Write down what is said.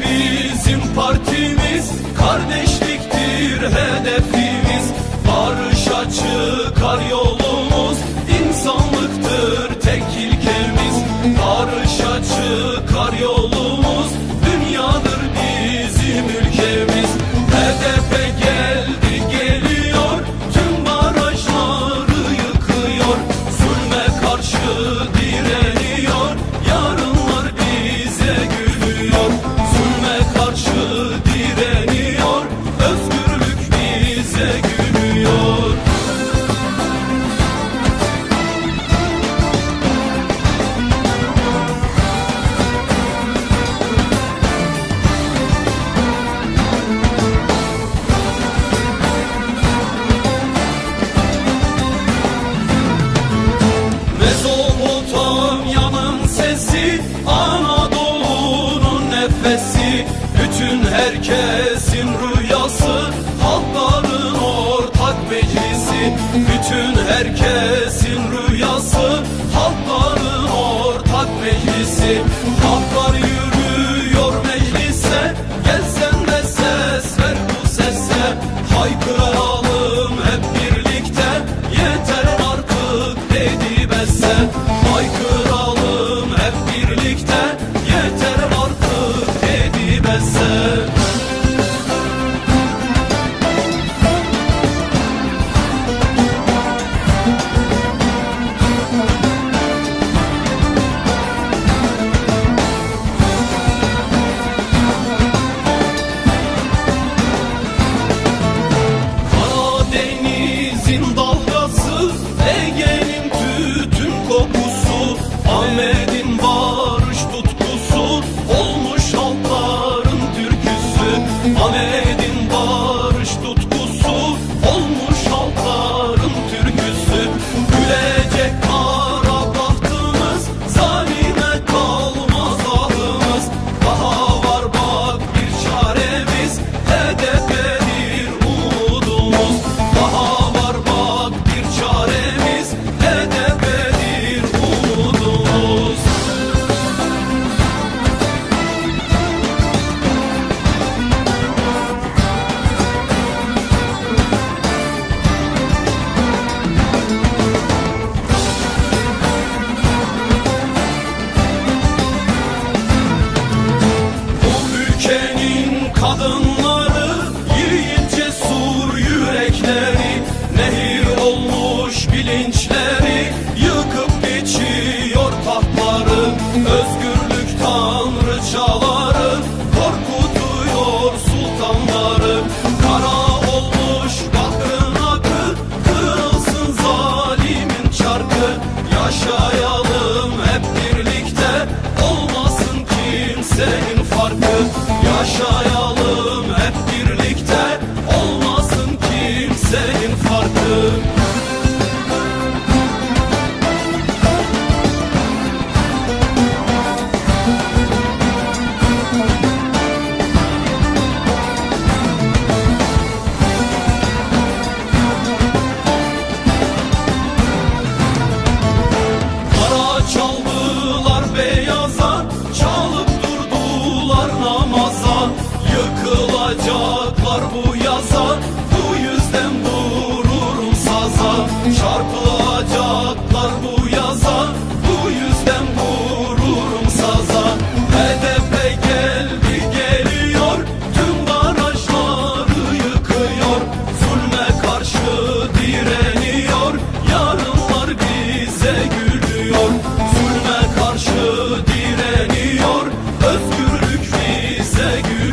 bizim parti. herkesin rüyası Halkların ortak meclisi. Bütün herkesin rüyası Halkların ortak meclisi. Halklar yürü moment. yaşayalım hep birlikte. Olmasın kimsenin farkı. Yaşayalım. Vuracaklar bu yaza Bu yüzden vururum saza. Çarpılacaklar bu yaza Bu yüzden vururum saza. HDP geldi geliyor Tüm barajları yıkıyor. Zulme karşı direniyor Yarınlar bize gülüyor. Zulme karşı direniyor Özgürlük bize gülüyor.